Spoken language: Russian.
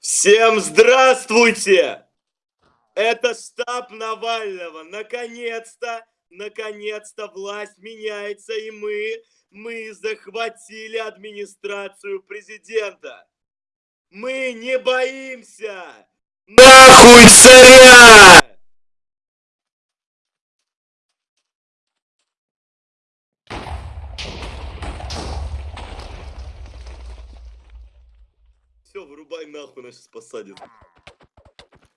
Всем здравствуйте! Это штаб Навального. Наконец-то, наконец-то власть меняется, и мы, мы захватили администрацию президента. Мы не боимся! Нахуй царя! Все, вырубай нахуй, нас сейчас посадят.